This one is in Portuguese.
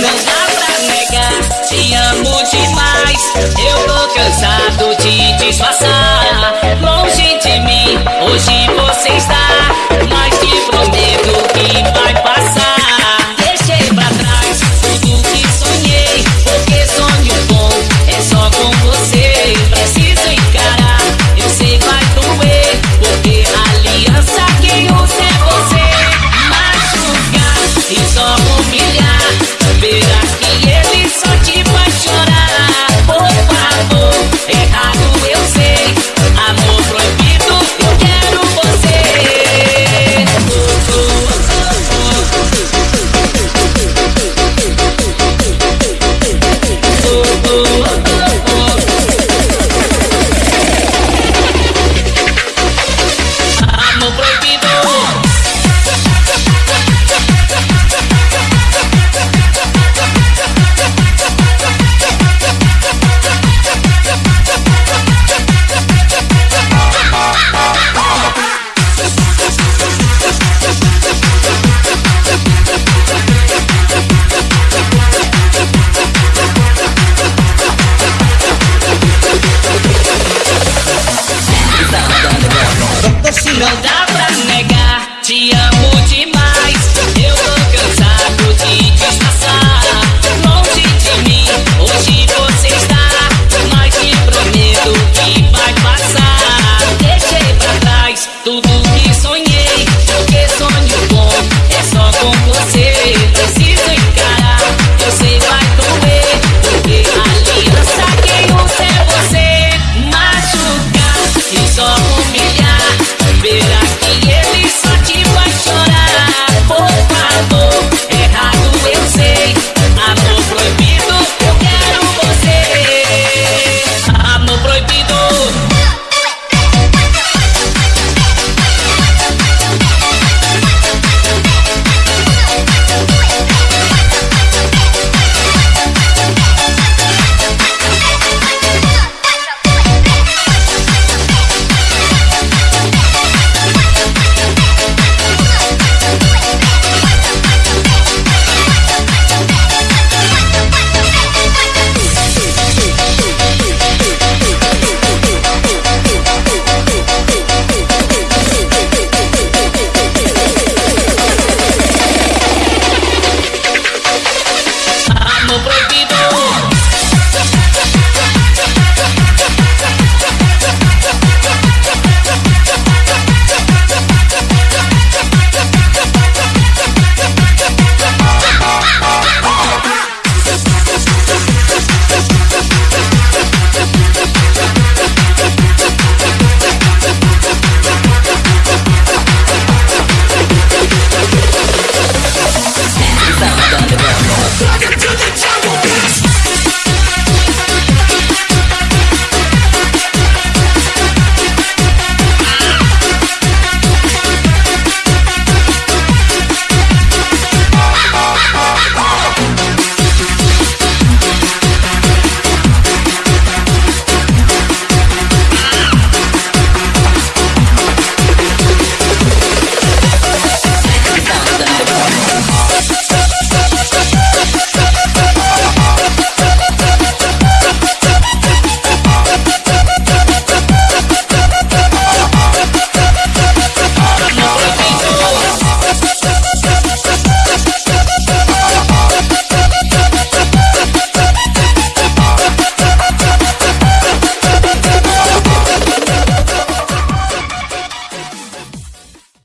Não dá pra negar, te amo demais. Eu tô cansado de disfarçar. Longe de mim, hoje